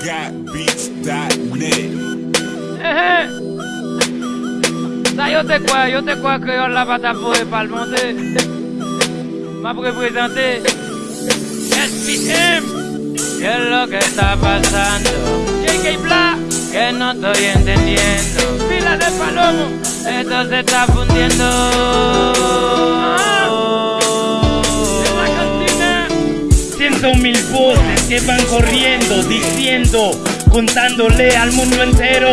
Ça, yo te quoi, yo te quoi que la pata pour pas le monter. M'a representé SPM. ¿Qué es lo que está pasando? JK Black, que no estoy entendiendo. Fila de palomo, esto se está fundiendo. Que van corriendo, diciendo, contándole al mundo entero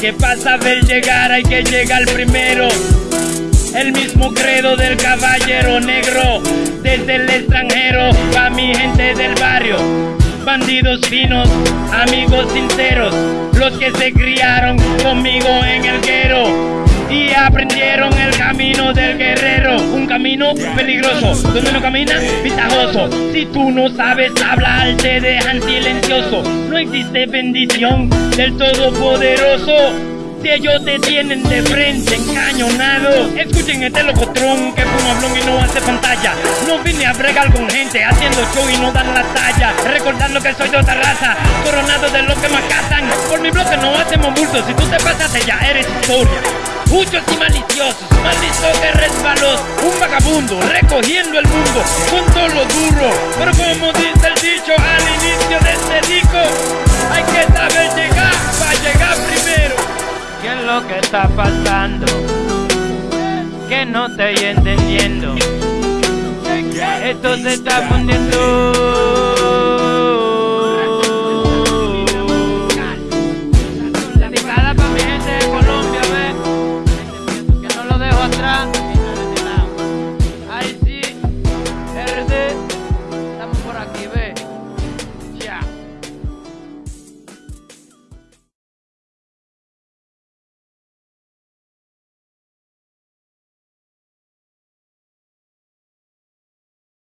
que pasa ver llegar hay que llegar primero. El mismo credo del caballero negro, desde el extranjero, pa' mi gente del barrio. Bandidos finos, amigos sinceros, los que se criaron conmigo en el guero y aprendieron el camino del guerrero. Un camino peligroso, donde no camina, ventajoso. Si tú no sabes hablar, te dejan silencioso. No existe bendición del Todopoderoso. Si ellos te tienen de frente, encañonado Escuchen este locotrón que fuma blon y no hace pantalla No vine a bregar con gente haciendo show y no dan la talla Recordando que soy de otra raza, coronado de los que me cazan Por mi bloque no hacemos bultos, si tú te pasas ya eres historia Muchos y maliciosos, maldito que resbalos Un vagabundo recogiendo el mundo con todo lo duro Pero como dice el dicho al inicio de este disco Hay que saber llegar para llegar primero ¿Qué es lo que está pasando? Que no estoy entendiendo. Esto se está fundiendo.